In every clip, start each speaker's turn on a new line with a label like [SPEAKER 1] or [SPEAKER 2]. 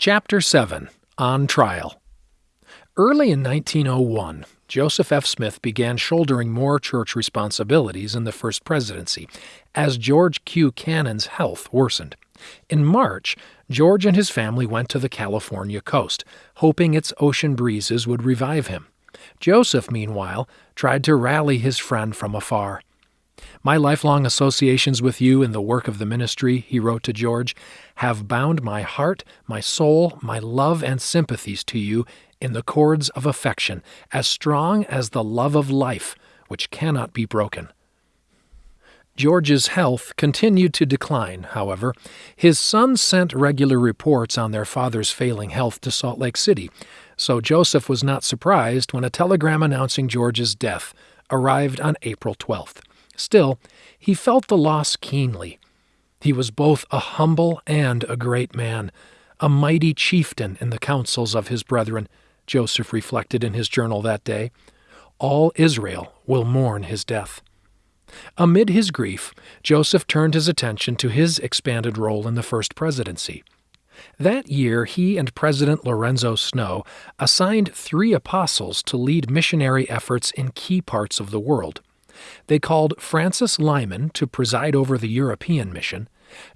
[SPEAKER 1] Chapter 7 On Trial Early in 1901, Joseph F. Smith began shouldering more church responsibilities in the first presidency as George Q. Cannon's health worsened. In March, George and his family went to the California coast, hoping its ocean breezes would revive him. Joseph, meanwhile, tried to rally his friend from afar. My lifelong associations with you in the work of the ministry, he wrote to George, have bound my heart, my soul, my love, and sympathies to you in the cords of affection, as strong as the love of life, which cannot be broken. George's health continued to decline, however. His sons sent regular reports on their father's failing health to Salt Lake City, so Joseph was not surprised when a telegram announcing George's death arrived on April 12th. Still, he felt the loss keenly. He was both a humble and a great man, a mighty chieftain in the councils of his brethren, Joseph reflected in his journal that day. All Israel will mourn his death. Amid his grief, Joseph turned his attention to his expanded role in the First Presidency. That year, he and President Lorenzo Snow assigned three apostles to lead missionary efforts in key parts of the world. They called Francis Lyman to preside over the European mission,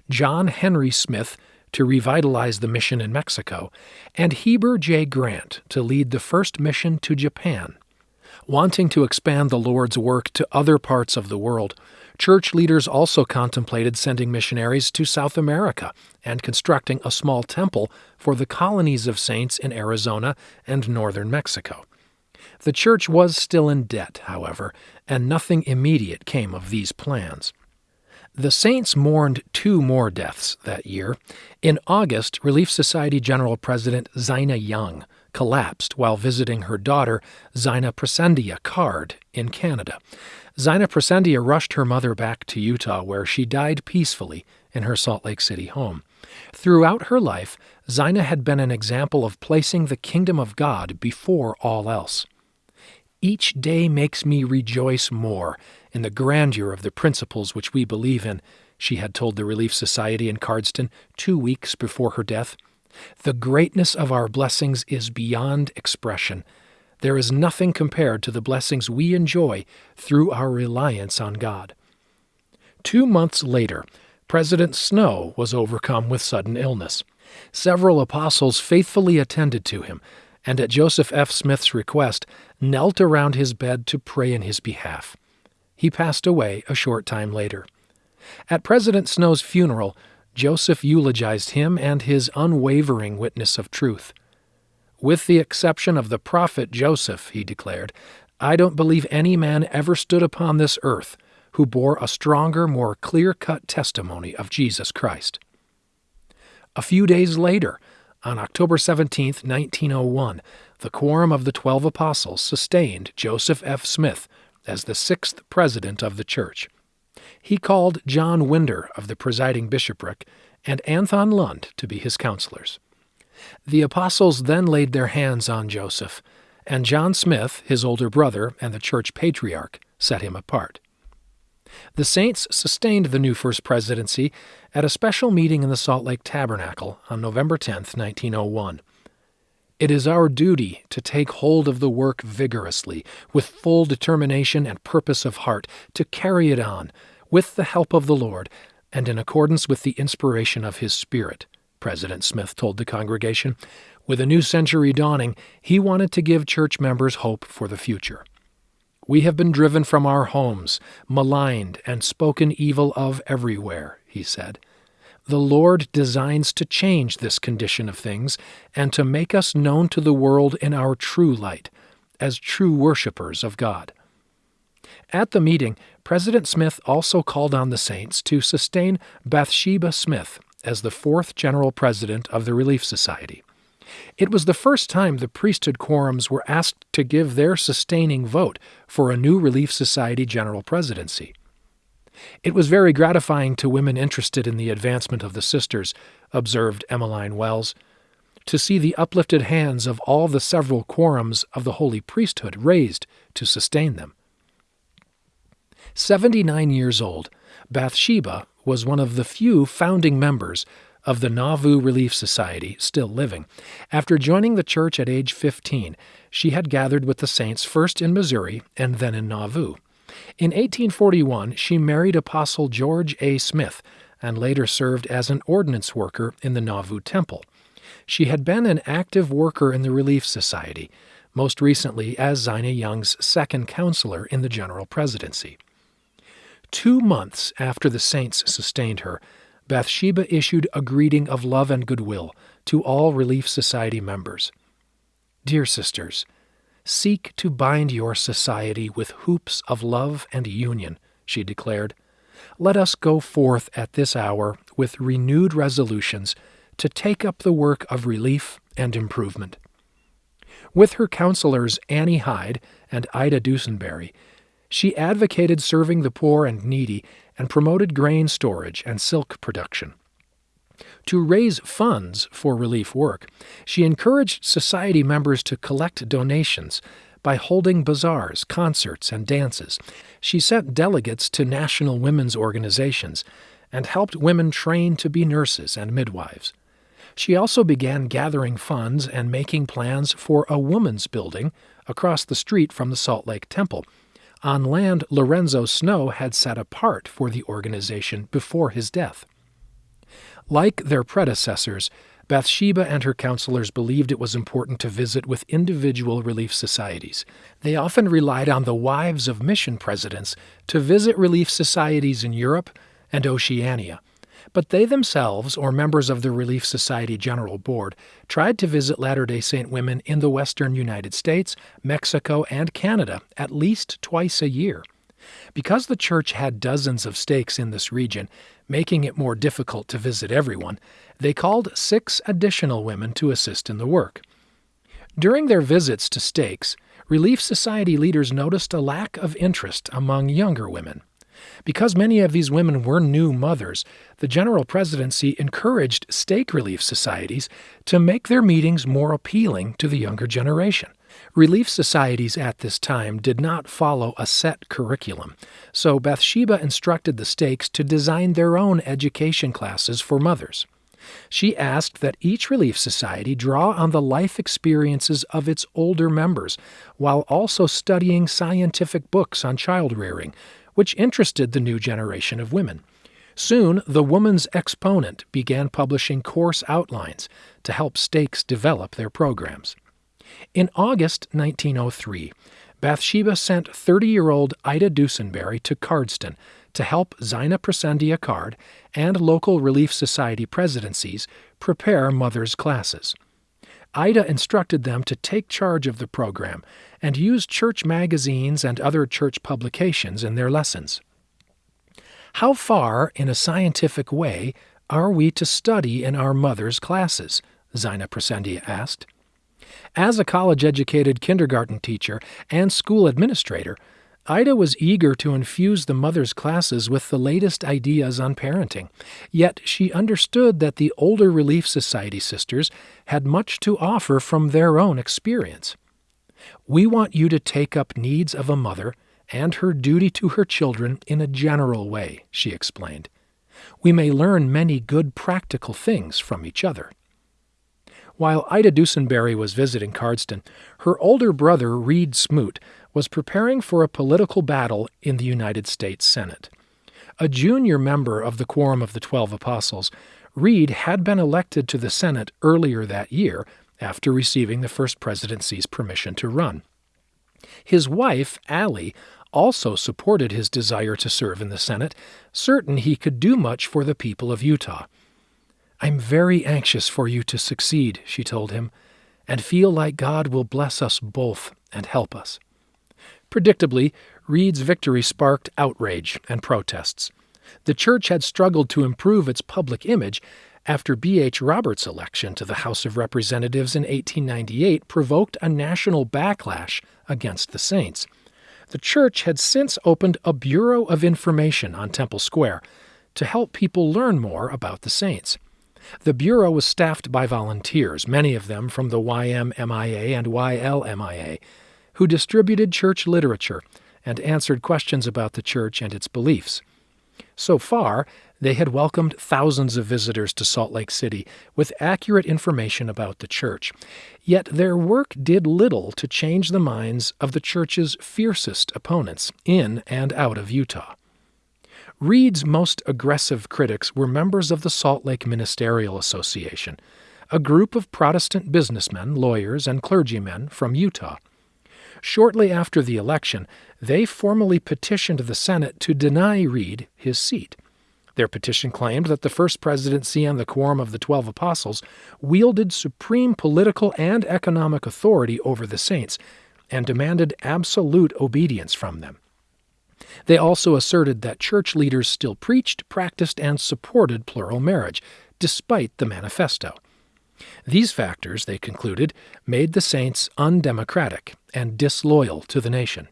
[SPEAKER 1] John Henry Smith to revitalize the mission in Mexico, and Heber J. Grant to lead the first mission to Japan. Wanting to expand the Lord's work to other parts of the world, church leaders also contemplated sending missionaries to South America and constructing a small temple for the colonies of saints in Arizona and northern Mexico. The church was still in debt, however, and nothing immediate came of these plans. The Saints mourned two more deaths that year. In August, Relief Society General President Zina Young collapsed while visiting her daughter, Zina Presendia Card, in Canada. Zina Presendia rushed her mother back to Utah, where she died peacefully in her Salt Lake City home. Throughout her life, Zina had been an example of placing the kingdom of God before all else. Each day makes me rejoice more in the grandeur of the principles which we believe in, she had told the Relief Society in Cardston two weeks before her death. The greatness of our blessings is beyond expression. There is nothing compared to the blessings we enjoy through our reliance on God. Two months later, President Snow was overcome with sudden illness. Several apostles faithfully attended to him, and at Joseph F. Smith's request, knelt around his bed to pray in his behalf. He passed away a short time later. At President Snow's funeral, Joseph eulogized him and his unwavering witness of truth. With the exception of the prophet Joseph, he declared, I don't believe any man ever stood upon this earth who bore a stronger, more clear cut testimony of Jesus Christ. A few days later, on October 17, 1901, the Quorum of the Twelve Apostles sustained Joseph F. Smith as the sixth president of the church. He called John Winder of the presiding bishopric and Anthon Lund to be his counselors. The apostles then laid their hands on Joseph, and John Smith, his older brother and the church patriarch, set him apart. The saints sustained the new first presidency at a special meeting in the Salt Lake Tabernacle on November 10, 1901. It is our duty to take hold of the work vigorously, with full determination and purpose of heart, to carry it on, with the help of the Lord, and in accordance with the inspiration of His Spirit, President Smith told the congregation. With a new century dawning, he wanted to give church members hope for the future. We have been driven from our homes, maligned, and spoken evil of everywhere, he said the Lord designs to change this condition of things and to make us known to the world in our true light, as true worshippers of God. At the meeting, President Smith also called on the saints to sustain Bathsheba Smith as the fourth general president of the Relief Society. It was the first time the priesthood quorums were asked to give their sustaining vote for a new Relief Society general presidency. It was very gratifying to women interested in the advancement of the sisters, observed Emmeline Wells, to see the uplifted hands of all the several quorums of the holy priesthood raised to sustain them. Seventy nine years old, Bathsheba was one of the few founding members of the Nauvoo Relief Society, still living. After joining the church at age 15, she had gathered with the saints first in Missouri and then in Nauvoo. In 1841, she married Apostle George A. Smith and later served as an ordinance worker in the Nauvoo Temple. She had been an active worker in the Relief Society, most recently as Zina Young's second counselor in the General Presidency. Two months after the saints sustained her, Bathsheba issued a greeting of love and goodwill to all Relief Society members. Dear sisters, seek to bind your society with hoops of love and union, she declared. Let us go forth at this hour with renewed resolutions to take up the work of relief and improvement. With her counselors Annie Hyde and Ida Dusenberry, she advocated serving the poor and needy and promoted grain storage and silk production. To raise funds for relief work, she encouraged society members to collect donations by holding bazaars, concerts, and dances. She sent delegates to national women's organizations and helped women train to be nurses and midwives. She also began gathering funds and making plans for a woman's building across the street from the Salt Lake Temple, on land Lorenzo Snow had set apart for the organization before his death. Like their predecessors, Bathsheba and her counselors believed it was important to visit with individual relief societies. They often relied on the wives of mission presidents to visit relief societies in Europe and Oceania but they themselves, or members of the Relief Society General Board, tried to visit Latter day Saint women in the western United States, Mexico, and Canada at least twice a year. Because the church had dozens of stakes in this region, making it more difficult to visit everyone, they called six additional women to assist in the work. During their visits to stakes, Relief Society leaders noticed a lack of interest among younger women. Because many of these women were new mothers, the General Presidency encouraged stake relief societies to make their meetings more appealing to the younger generation. Relief societies at this time did not follow a set curriculum, so Bathsheba instructed the stakes to design their own education classes for mothers. She asked that each Relief Society draw on the life experiences of its older members, while also studying scientific books on child rearing, which interested the new generation of women. Soon, the Woman's Exponent began publishing course outlines to help stakes develop their programs. In August 1903, Bathsheba sent 30 year old Ida Dusenberry to Cardston to help Zina Presendia Card and local Relief Society presidencies prepare mothers' classes. Ida instructed them to take charge of the program and use church magazines and other church publications in their lessons. How far, in a scientific way, are we to study in our mother's classes? Zina Presendia asked. As a college educated kindergarten teacher and school administrator, Ida was eager to infuse the mother's classes with the latest ideas on parenting, yet she understood that the older Relief Society sisters had much to offer from their own experience. We want you to take up needs of a mother and her duty to her children in a general way, she explained. We may learn many good practical things from each other. While Ida Dusenberry was visiting Cardston, her older brother, Reed Smoot, was preparing for a political battle in the United States Senate. A junior member of the Quorum of the Twelve Apostles, Reed had been elected to the Senate earlier that year after receiving the First Presidency's permission to run. His wife, Allie, also supported his desire to serve in the Senate, certain he could do much for the people of Utah. I'm very anxious for you to succeed, she told him, and feel like God will bless us both and help us. Predictably, Reed's victory sparked outrage and protests. The church had struggled to improve its public image after B.H. Roberts' election to the House of Representatives in 1898 provoked a national backlash against the saints. The church had since opened a Bureau of Information on Temple Square to help people learn more about the saints. The Bureau was staffed by volunteers, many of them from the YMMIA and YLMIA, who distributed church literature and answered questions about the church and its beliefs. So far, They had welcomed thousands of visitors to Salt Lake City with accurate information about the church. Yet their work did little to change the minds of the church's fiercest opponents in and out of Utah. Reed's most aggressive critics were members of the Salt Lake Ministerial Association, a group of Protestant businessmen, lawyers, and clergymen from Utah. Shortly after the election, they formally petitioned the Senate to deny Reed his seat. Their petition claimed that the first presidency and the Quorum of the Twelve Apostles wielded supreme political and economic authority over the saints and demanded absolute obedience from them. They also asserted that church leaders still preached, practiced, and supported plural marriage, despite the manifesto. These factors, they concluded, made the saints undemocratic and disloyal to the nation.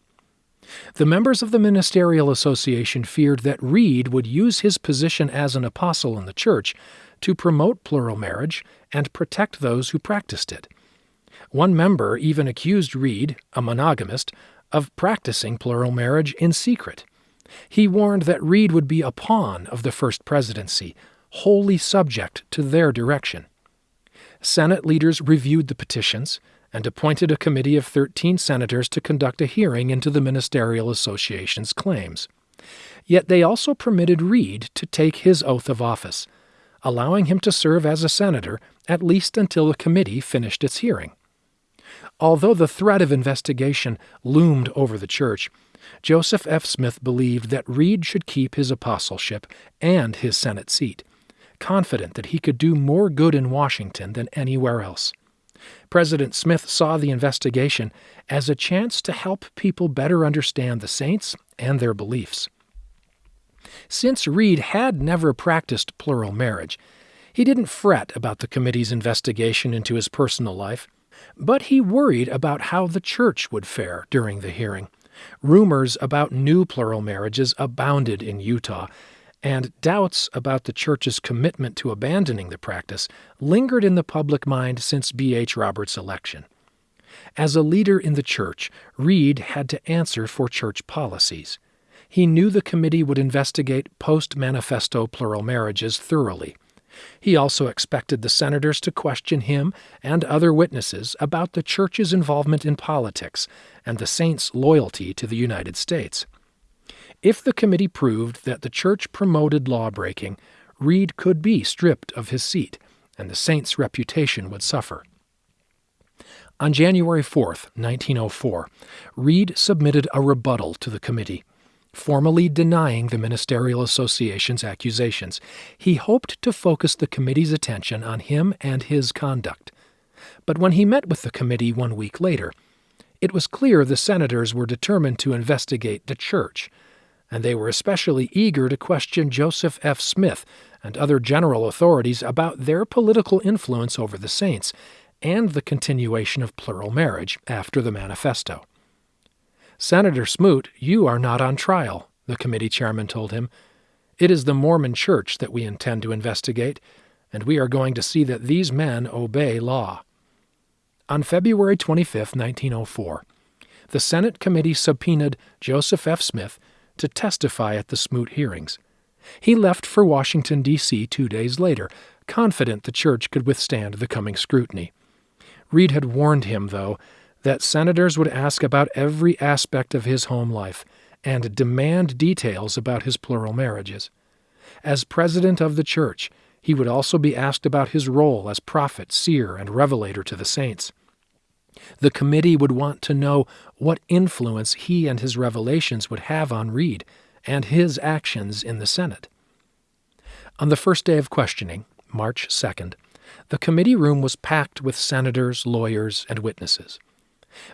[SPEAKER 1] The members of the Ministerial Association feared that Reed would use his position as an apostle in the church to promote plural marriage and protect those who practiced it. One member even accused Reed, a monogamist, of practicing plural marriage in secret. He warned that Reed would be a pawn of the first presidency, wholly subject to their direction. Senate leaders reviewed the petitions and appointed a committee of 13 senators to conduct a hearing into the Ministerial Association's claims. Yet they also permitted Reed to take his oath of office, allowing him to serve as a senator at least until the committee finished its hearing. Although the threat of investigation loomed over the church, Joseph F. Smith believed that Reed should keep his apostleship and his Senate seat, confident that he could do more good in Washington than anywhere else. President Smith saw the investigation as a chance to help people better understand the saints and their beliefs. Since Reed had never practiced plural marriage, he didn't fret about the committee's investigation into his personal life, but he worried about how the church would fare during the hearing. Rumors about new plural marriages abounded in Utah, and doubts about the church's commitment to abandoning the practice lingered in the public mind since B.H. Roberts' election. As a leader in the church, Reed had to answer for church policies. He knew the committee would investigate post manifesto plural marriages thoroughly. He also expected the senators to question him and other witnesses about the church's involvement in politics and the saints' loyalty to the United States. If the committee proved that the church promoted lawbreaking, Reed could be stripped of his seat, and the saint's reputation would suffer. On January 4, 1904, Reed submitted a rebuttal to the committee, formally denying the Ministerial Association's accusations. He hoped to focus the committee's attention on him and his conduct. But when he met with the committee one week later, it was clear the senators were determined to investigate the church and they were especially eager to question Joseph F. Smith and other general authorities about their political influence over the saints and the continuation of plural marriage after the manifesto. Senator Smoot, you are not on trial, the committee chairman told him. It is the Mormon Church that we intend to investigate, and we are going to see that these men obey law. On February 25, 1904, the Senate committee subpoenaed Joseph F. Smith to testify at the Smoot hearings. He left for Washington, D.C. two days later, confident the church could withstand the coming scrutiny. Reed had warned him, though, that senators would ask about every aspect of his home life and demand details about his plural marriages. As president of the church, he would also be asked about his role as prophet, seer, and revelator to the saints. The committee would want to know what influence he and his revelations would have on Reed and his actions in the Senate. On the first day of questioning, March 2nd, the committee room was packed with senators, lawyers, and witnesses.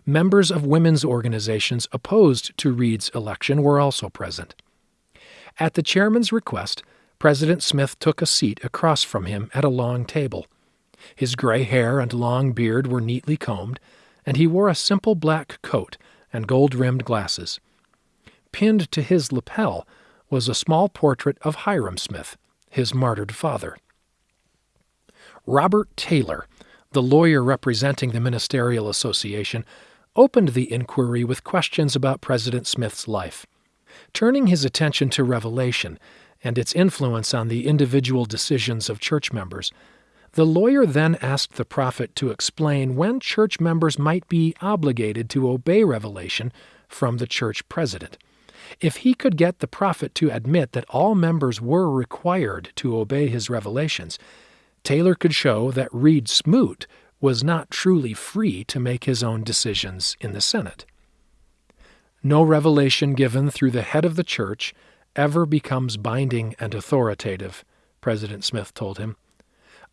[SPEAKER 1] Members of women's organizations opposed to Reed's election were also present. At the chairman's request, President Smith took a seat across from him at a long table. His gray hair and long beard were neatly combed, and he wore a simple black coat and gold rimmed glasses. Pinned to his lapel was a small portrait of Hyrum Smith, his martyred father. Robert Tayler, the lawyer representing the Ministerial Association, opened the inquiry with questions about President Smith's life. Turning his attention to Revelation, and its influence on the individual decisions of church members, the lawyer then asked the prophet to explain when church members might be obligated to obey revelation from the church president. If he could get the prophet to admit that all members were required to obey his revelations, Tayler could show that Reed Smoot was not truly free to make his own decisions in the Senate. No revelation given through the head of the church ever becomes binding and authoritative, President Smith told him,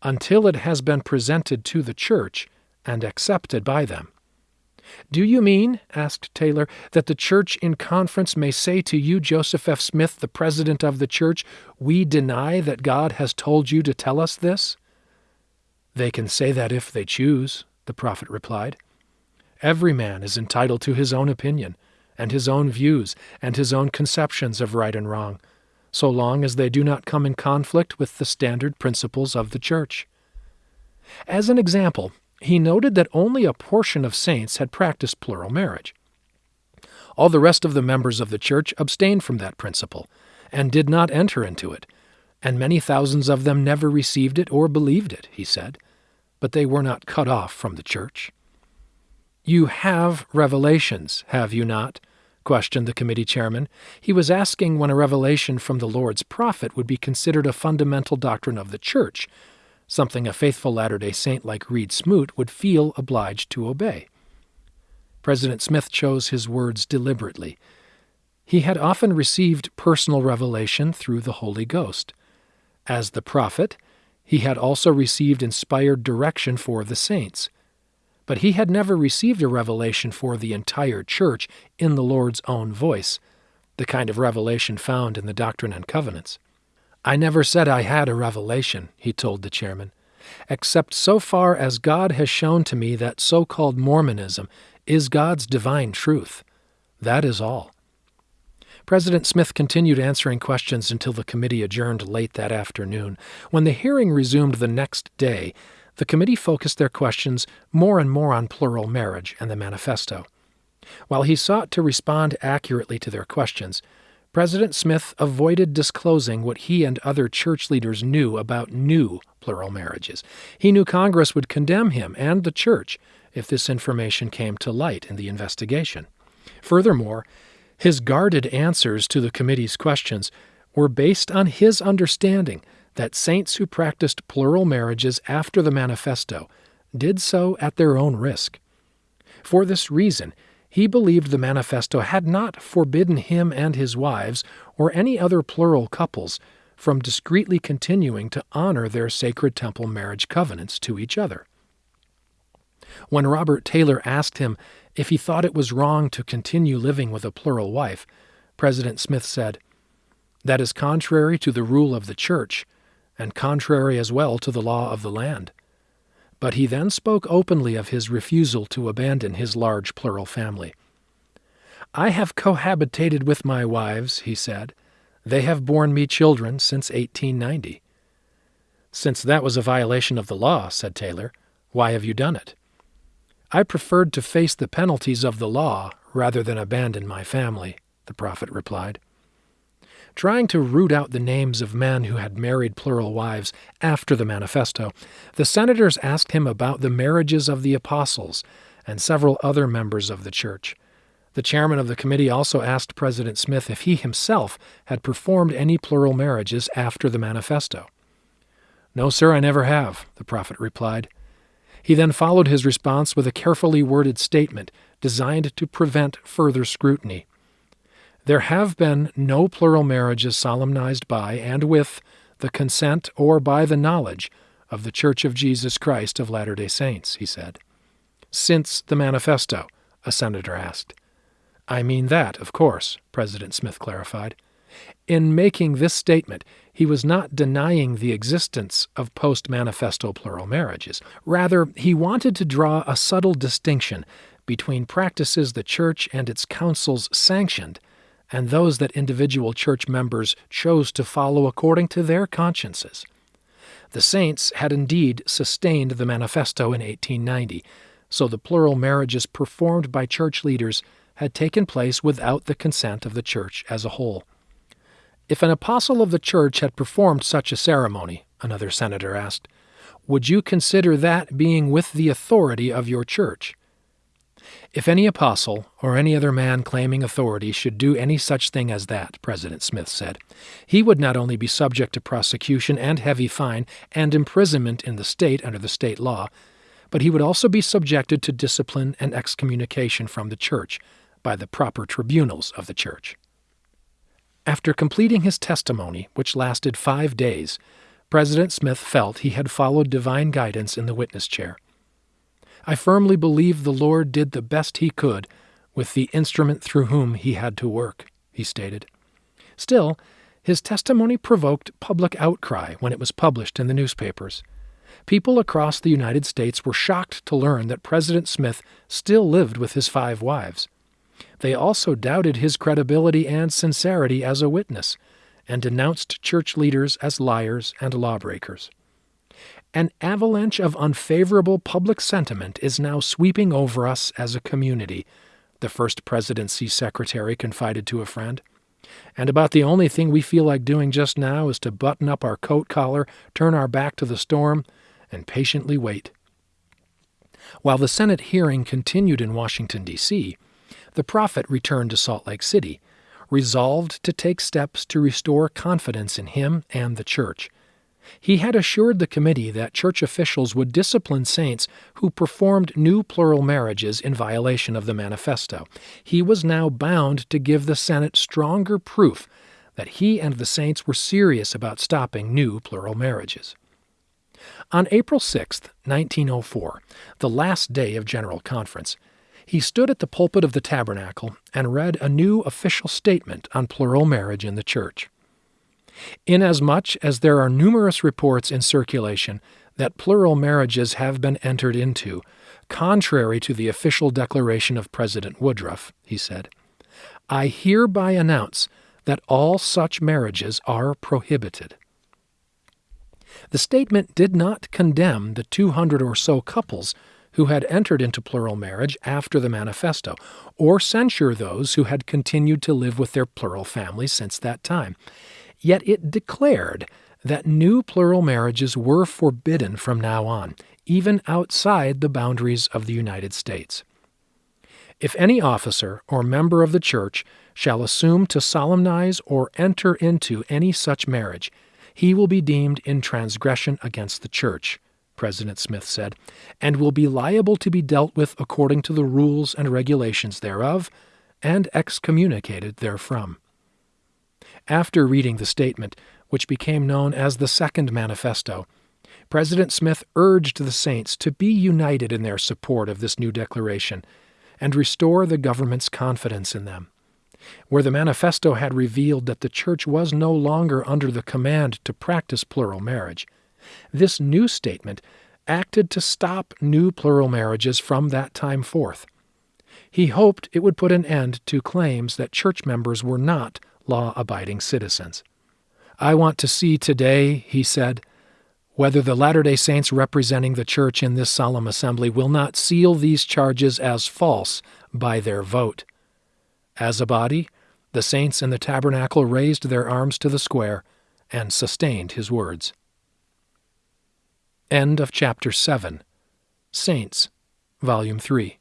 [SPEAKER 1] until it has been presented to the church and accepted by them. Do you mean, asked Tayler, that the church in conference may say to you, Joseph F. Smith, the president of the church, we deny that God has told you to tell us this? They can say that if they choose, the prophet replied. Every man is entitled to his own opinion, and his own views, and his own conceptions of right and wrong, so long as they do not come in conflict with the standard principles of the Church. As an example, he noted that only a portion of saints had practiced plural marriage. All the rest of the members of the Church abstained from that principle, and did not enter into it, and many thousands of them never received it or believed it, he said, but they were not cut off from the Church. You have revelations, have you not? Questioned the committee chairman. He was asking when a revelation from the Lord's prophet would be considered a fundamental doctrine of the church, something a faithful Latter day Saint like Reed Smoot would feel obliged to obey. President Smith chose his words deliberately. He had often received personal revelation through the Holy Ghost. As the prophet, he had also received inspired direction for the saints but he had never received a revelation for the entire church in the Lord's own voice, the kind of revelation found in the Doctrine and Covenants. I never said I had a revelation, he told the chairman, except so far as God has shown to me that so called Mormonism is God's divine truth. That is all. President Smith continued answering questions until the committee adjourned late that afternoon. When the hearing resumed the next day, the committee focused their questions more and more on plural marriage and the manifesto. While he sought to respond accurately to their questions, President Smith avoided disclosing what he and other church leaders knew about new plural marriages. He knew Congress would condemn him and the church if this information came to light in the investigation. Furthermore, his guarded answers to the committee's questions were based on his understanding that saints who practiced plural marriages after the manifesto did so at their own risk. For this reason, he believed the manifesto had not forbidden him and his wives, or any other plural couples, from discreetly continuing to honor their sacred temple marriage covenants to each other. When Robert Tayler asked him if he thought it was wrong to continue living with a plural wife, President Smith said, That is contrary to the rule of the Church and contrary as well to the law of the land. But he then spoke openly of his refusal to abandon his large plural family. I have cohabitated with my wives, he said. They have borne me children since 1890. Since that was a violation of the law, said Tayler, why have you done it? I preferred to face the penalties of the law rather than abandon my family, the prophet replied trying to root out the names of men who had married plural wives after the manifesto, the senators asked him about the marriages of the apostles and several other members of the church. The chairman of the committee also asked President Smith if he himself had performed any plural marriages after the manifesto. No, sir, I never have, the prophet replied. He then followed his response with a carefully worded statement designed to prevent further scrutiny. There have been no plural marriages solemnized by and with the consent or by the knowledge of the Church of Jesus Christ of Latter day Saints, he said. Since the manifesto, a senator asked. I mean that, of course, President Smith clarified. In making this statement, he was not denying the existence of post manifesto plural marriages. Rather, he wanted to draw a subtle distinction between practices the Church and its councils sanctioned and those that individual church members chose to follow according to their consciences. The saints had indeed sustained the manifesto in 1890, so the plural marriages performed by church leaders had taken place without the consent of the church as a whole. If an apostle of the church had performed such a ceremony, another senator asked, would you consider that being with the authority of your church? If any apostle or any other man claiming authority should do any such thing as that, President Smith said, he would not only be subject to prosecution and heavy fine and imprisonment in the state under the state law, but he would also be subjected to discipline and excommunication from the church by the proper tribunals of the church. After completing his testimony, which lasted five days, President Smith felt he had followed divine guidance in the witness chair. I firmly believe the Lord did the best he could with the instrument through whom he had to work, he stated. Still, his testimony provoked public outcry when it was published in the newspapers. People across the United States were shocked to learn that President Smith still lived with his five wives. They also doubted his credibility and sincerity as a witness and denounced church leaders as liars and lawbreakers. An avalanche of unfavorable public sentiment is now sweeping over us as a community, the first presidency secretary confided to a friend. And about the only thing we feel like doing just now is to button up our coat collar, turn our back to the storm, and patiently wait. While the Senate hearing continued in Washington, D.C., the prophet returned to Salt Lake City, resolved to take steps to restore confidence in him and the church. He had assured the committee that church officials would discipline saints who performed new plural marriages in violation of the manifesto. He was now bound to give the Senate stronger proof that he and the saints were serious about stopping new plural marriages. On April 6, 1904, the last day of General Conference, he stood at the pulpit of the tabernacle and read a new official statement on plural marriage in the church. Inasmuch as there are numerous reports in circulation that plural marriages have been entered into, contrary to the official declaration of President Woodruff, he said, I hereby announce that all such marriages are prohibited. The statement did not condemn the 200 or so couples who had entered into plural marriage after the manifesto, or censure those who had continued to live with their plural families since that time. Yet it declared that new plural marriages were forbidden from now on, even outside the boundaries of the United States. If any officer or member of the church shall assume to solemnize or enter into any such marriage, he will be deemed in transgression against the church, President Smith said, and will be liable to be dealt with according to the rules and regulations thereof, and excommunicated therefrom. After reading the statement, which became known as the Second Manifesto, President Smith urged the saints to be united in their support of this new declaration and restore the government's confidence in them. Where the manifesto had revealed that the church was no longer under the command to practice plural marriage, this new statement acted to stop new plural marriages from that time forth. He hoped it would put an end to claims that church members were not law abiding citizens. I want to see today, he said, whether the Latter day Saints representing the church in this solemn assembly will not seal these charges as false by their vote. As a body, the saints in the tabernacle raised their arms to the square and sustained his words. End of chapter 7. Saints, Volume 3.